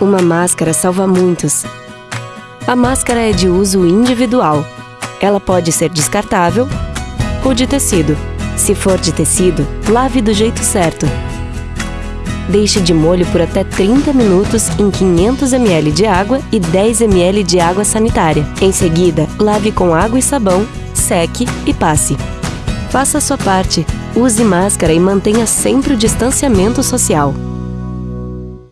Uma máscara salva muitos. A máscara é de uso individual. Ela pode ser descartável ou de tecido. Se for de tecido, lave do jeito certo. Deixe de molho por até 30 minutos em 500 ml de água e 10 ml de água sanitária. Em seguida, lave com água e sabão, seque e passe. Faça a sua parte. Use máscara e mantenha sempre o distanciamento social.